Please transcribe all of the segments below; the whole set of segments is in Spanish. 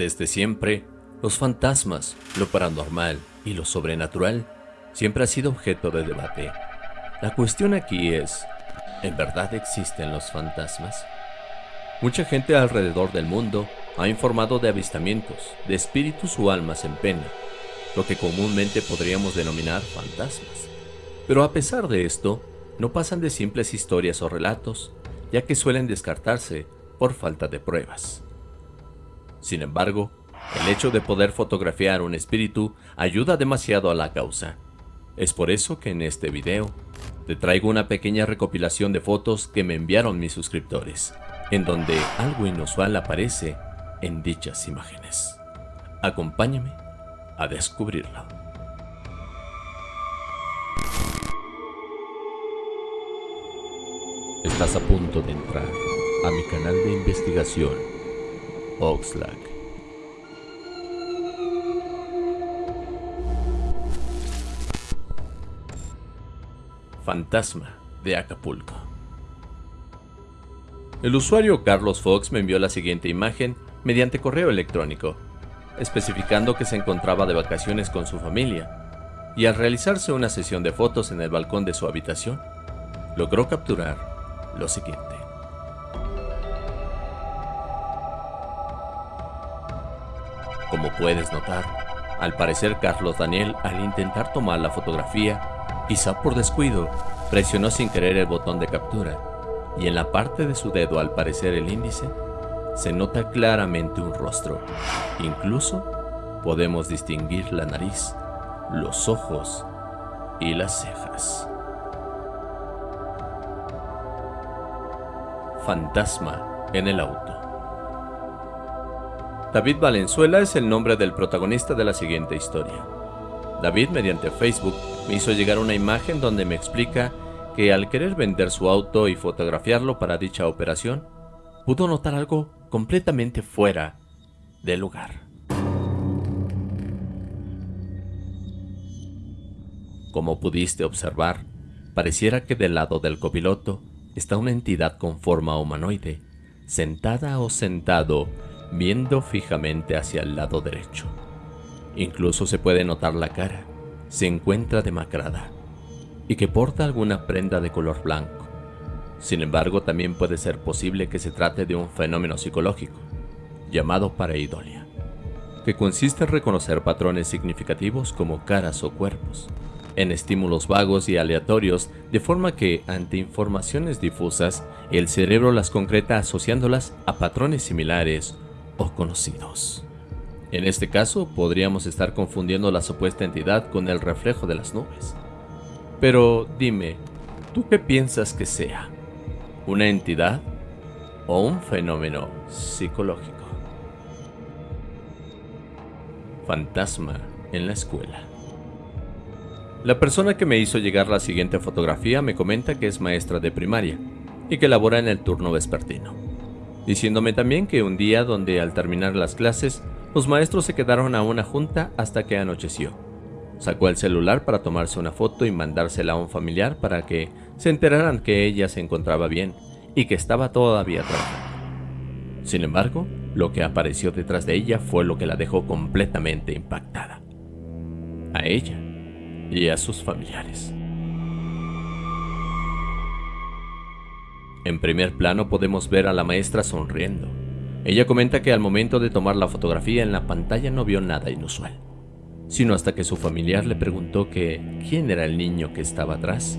Desde siempre, los fantasmas, lo paranormal y lo sobrenatural siempre ha sido objeto de debate. La cuestión aquí es, ¿en verdad existen los fantasmas? Mucha gente alrededor del mundo ha informado de avistamientos, de espíritus o almas en pena, lo que comúnmente podríamos denominar fantasmas. Pero a pesar de esto, no pasan de simples historias o relatos, ya que suelen descartarse por falta de pruebas. Sin embargo, el hecho de poder fotografiar un espíritu ayuda demasiado a la causa. Es por eso que en este video te traigo una pequeña recopilación de fotos que me enviaron mis suscriptores, en donde algo inusual aparece en dichas imágenes. Acompáñame a descubrirlo. Estás a punto de entrar a mi canal de investigación, Oxlack. Fantasma de Acapulco. El usuario Carlos Fox me envió la siguiente imagen mediante correo electrónico, especificando que se encontraba de vacaciones con su familia, y al realizarse una sesión de fotos en el balcón de su habitación, logró capturar lo siguiente. Como puedes notar, al parecer Carlos Daniel al intentar tomar la fotografía Quizá por descuido, presionó sin querer el botón de captura, y en la parte de su dedo, al parecer el índice, se nota claramente un rostro. Incluso podemos distinguir la nariz, los ojos y las cejas. Fantasma en el auto. David Valenzuela es el nombre del protagonista de la siguiente historia. David, mediante Facebook, me hizo llegar una imagen donde me explica que al querer vender su auto y fotografiarlo para dicha operación, pudo notar algo completamente fuera del lugar. Como pudiste observar, pareciera que del lado del copiloto está una entidad con forma humanoide, sentada o sentado, viendo fijamente hacia el lado derecho. Incluso se puede notar la cara, se encuentra demacrada y que porta alguna prenda de color blanco. Sin embargo, también puede ser posible que se trate de un fenómeno psicológico, llamado pareidolia, que consiste en reconocer patrones significativos como caras o cuerpos, en estímulos vagos y aleatorios, de forma que, ante informaciones difusas, el cerebro las concreta asociándolas a patrones similares o conocidos. En este caso, podríamos estar confundiendo la supuesta entidad con el reflejo de las nubes. Pero dime, ¿tú qué piensas que sea? ¿Una entidad o un fenómeno psicológico? Fantasma en la escuela. La persona que me hizo llegar la siguiente fotografía me comenta que es maestra de primaria y que labora en el turno vespertino, diciéndome también que un día donde al terminar las clases los maestros se quedaron a una junta hasta que anocheció. Sacó el celular para tomarse una foto y mandársela a un familiar para que se enteraran que ella se encontraba bien y que estaba todavía trabajando. Sin embargo, lo que apareció detrás de ella fue lo que la dejó completamente impactada. A ella y a sus familiares. En primer plano podemos ver a la maestra sonriendo, ella comenta que al momento de tomar la fotografía en la pantalla no vio nada inusual, sino hasta que su familiar le preguntó que quién era el niño que estaba atrás.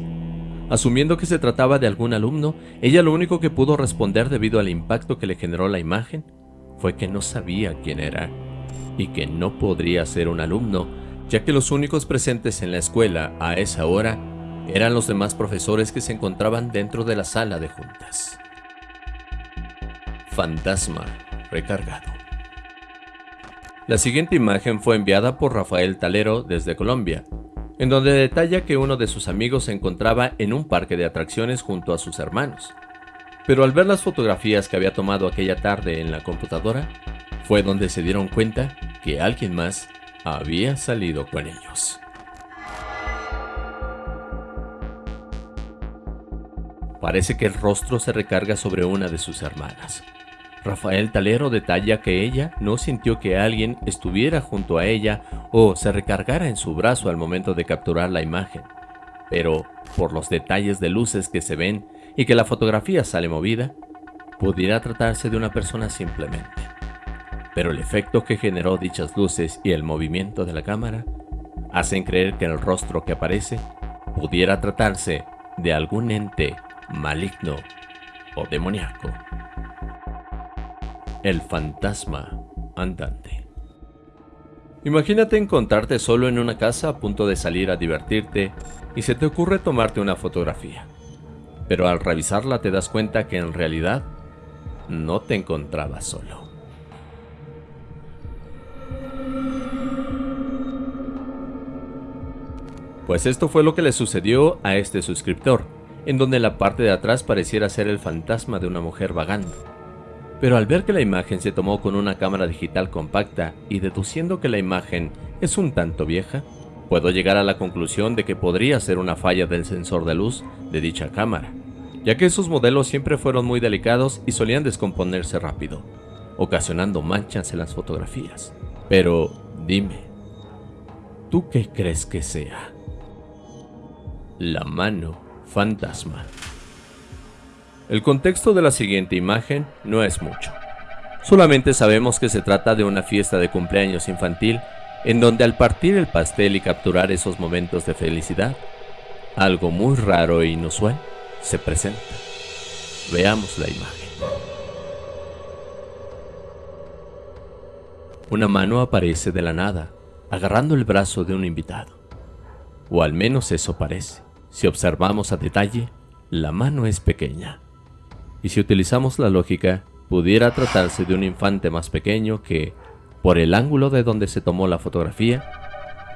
Asumiendo que se trataba de algún alumno, ella lo único que pudo responder debido al impacto que le generó la imagen fue que no sabía quién era y que no podría ser un alumno, ya que los únicos presentes en la escuela a esa hora eran los demás profesores que se encontraban dentro de la sala de juntas. Fantasma recargado. La siguiente imagen fue enviada por Rafael Talero desde Colombia, en donde detalla que uno de sus amigos se encontraba en un parque de atracciones junto a sus hermanos. Pero al ver las fotografías que había tomado aquella tarde en la computadora, fue donde se dieron cuenta que alguien más había salido con ellos. Parece que el rostro se recarga sobre una de sus hermanas, Rafael Talero detalla que ella no sintió que alguien estuviera junto a ella o se recargara en su brazo al momento de capturar la imagen, pero por los detalles de luces que se ven y que la fotografía sale movida, pudiera tratarse de una persona simplemente. Pero el efecto que generó dichas luces y el movimiento de la cámara hacen creer que el rostro que aparece pudiera tratarse de algún ente maligno o demoníaco. El fantasma andante. Imagínate encontrarte solo en una casa a punto de salir a divertirte y se te ocurre tomarte una fotografía. Pero al revisarla te das cuenta que en realidad no te encontrabas solo. Pues esto fue lo que le sucedió a este suscriptor, en donde la parte de atrás pareciera ser el fantasma de una mujer vagando pero al ver que la imagen se tomó con una cámara digital compacta y deduciendo que la imagen es un tanto vieja, puedo llegar a la conclusión de que podría ser una falla del sensor de luz de dicha cámara, ya que esos modelos siempre fueron muy delicados y solían descomponerse rápido, ocasionando manchas en las fotografías. Pero dime, ¿tú qué crees que sea? La mano fantasma. El contexto de la siguiente imagen no es mucho. Solamente sabemos que se trata de una fiesta de cumpleaños infantil en donde al partir el pastel y capturar esos momentos de felicidad, algo muy raro e inusual se presenta. Veamos la imagen. Una mano aparece de la nada, agarrando el brazo de un invitado. O al menos eso parece. Si observamos a detalle, la mano es pequeña, y si utilizamos la lógica, pudiera tratarse de un infante más pequeño que, por el ángulo de donde se tomó la fotografía,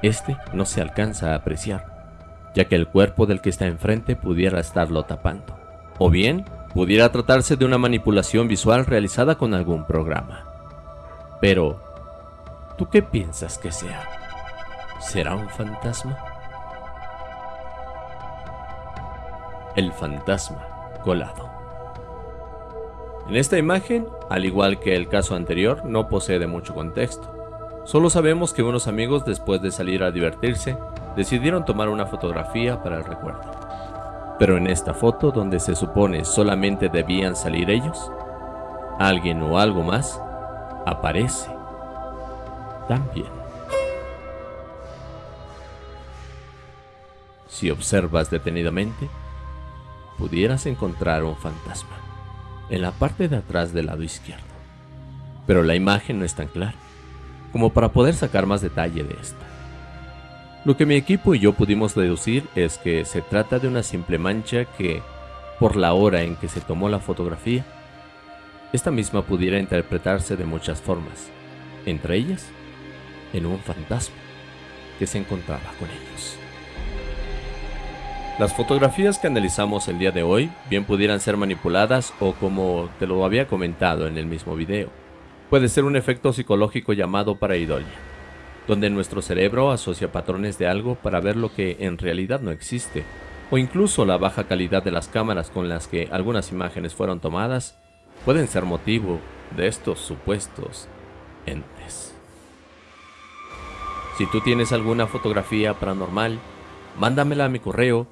este no se alcanza a apreciar, ya que el cuerpo del que está enfrente pudiera estarlo tapando. O bien, pudiera tratarse de una manipulación visual realizada con algún programa. Pero, ¿tú qué piensas que sea? ¿Será un fantasma? El fantasma colado. En esta imagen, al igual que el caso anterior, no posee mucho contexto. Solo sabemos que unos amigos después de salir a divertirse, decidieron tomar una fotografía para el recuerdo. Pero en esta foto, donde se supone solamente debían salir ellos, alguien o algo más aparece también. Si observas detenidamente, pudieras encontrar un fantasma en la parte de atrás del lado izquierdo. Pero la imagen no es tan clara, como para poder sacar más detalle de esta. Lo que mi equipo y yo pudimos deducir es que se trata de una simple mancha que, por la hora en que se tomó la fotografía, esta misma pudiera interpretarse de muchas formas, entre ellas, en un fantasma que se encontraba con ellos. Las fotografías que analizamos el día de hoy bien pudieran ser manipuladas o como te lo había comentado en el mismo video, puede ser un efecto psicológico llamado pareidolia, donde nuestro cerebro asocia patrones de algo para ver lo que en realidad no existe, o incluso la baja calidad de las cámaras con las que algunas imágenes fueron tomadas pueden ser motivo de estos supuestos entes. Si tú tienes alguna fotografía paranormal, mándamela a mi correo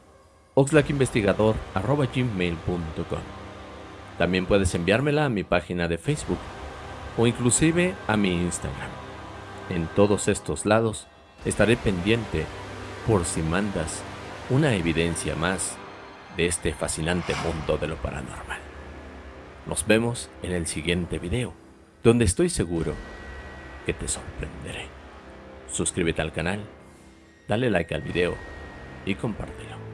oxlackinvestigador.gmail.com También puedes enviármela a mi página de Facebook o inclusive a mi Instagram. En todos estos lados estaré pendiente por si mandas una evidencia más de este fascinante mundo de lo paranormal. Nos vemos en el siguiente video, donde estoy seguro que te sorprenderé. Suscríbete al canal, dale like al video y compártelo.